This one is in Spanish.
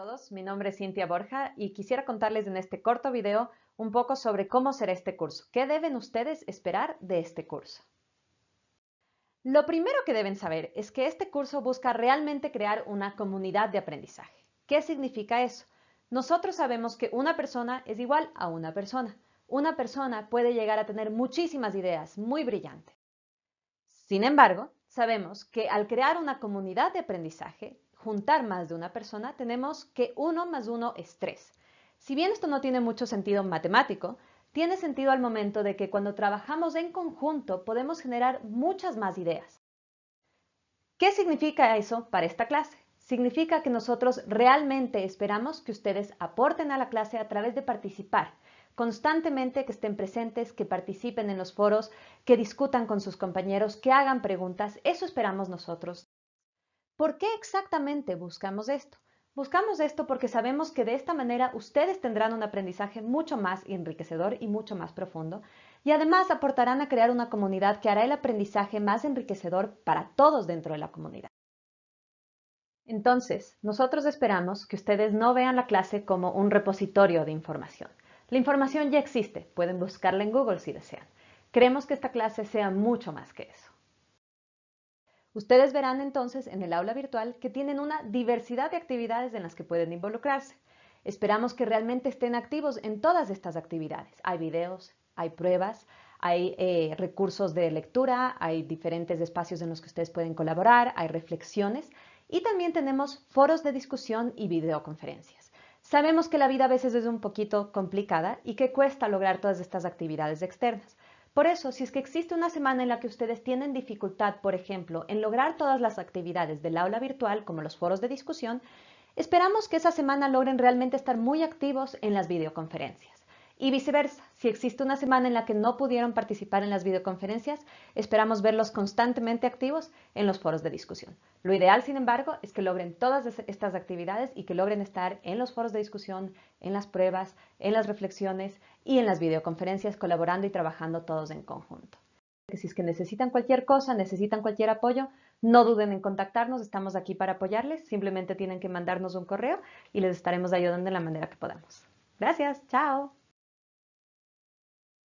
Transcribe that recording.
todos, mi nombre es Cintia Borja y quisiera contarles en este corto video un poco sobre cómo será este curso. ¿Qué deben ustedes esperar de este curso? Lo primero que deben saber es que este curso busca realmente crear una comunidad de aprendizaje. ¿Qué significa eso? Nosotros sabemos que una persona es igual a una persona. Una persona puede llegar a tener muchísimas ideas muy brillantes. Sin embargo, sabemos que al crear una comunidad de aprendizaje, juntar más de una persona, tenemos que 1 más 1 es 3. Si bien esto no tiene mucho sentido matemático, tiene sentido al momento de que cuando trabajamos en conjunto podemos generar muchas más ideas. ¿Qué significa eso para esta clase? Significa que nosotros realmente esperamos que ustedes aporten a la clase a través de participar, constantemente que estén presentes, que participen en los foros, que discutan con sus compañeros, que hagan preguntas. Eso esperamos nosotros. ¿Por qué exactamente buscamos esto? Buscamos esto porque sabemos que de esta manera ustedes tendrán un aprendizaje mucho más enriquecedor y mucho más profundo y además aportarán a crear una comunidad que hará el aprendizaje más enriquecedor para todos dentro de la comunidad. Entonces, nosotros esperamos que ustedes no vean la clase como un repositorio de información. La información ya existe, pueden buscarla en Google si desean. Queremos que esta clase sea mucho más que eso. Ustedes verán entonces en el aula virtual que tienen una diversidad de actividades en las que pueden involucrarse. Esperamos que realmente estén activos en todas estas actividades. Hay videos, hay pruebas, hay eh, recursos de lectura, hay diferentes espacios en los que ustedes pueden colaborar, hay reflexiones y también tenemos foros de discusión y videoconferencias. Sabemos que la vida a veces es un poquito complicada y que cuesta lograr todas estas actividades externas. Por eso, si es que existe una semana en la que ustedes tienen dificultad, por ejemplo, en lograr todas las actividades del aula virtual, como los foros de discusión, esperamos que esa semana logren realmente estar muy activos en las videoconferencias. Y viceversa, si existe una semana en la que no pudieron participar en las videoconferencias, esperamos verlos constantemente activos en los foros de discusión. Lo ideal, sin embargo, es que logren todas estas actividades y que logren estar en los foros de discusión, en las pruebas, en las reflexiones y en las videoconferencias colaborando y trabajando todos en conjunto. Si es que necesitan cualquier cosa, necesitan cualquier apoyo, no duden en contactarnos, estamos aquí para apoyarles, simplemente tienen que mandarnos un correo y les estaremos ayudando de la manera que podamos. Gracias, chao.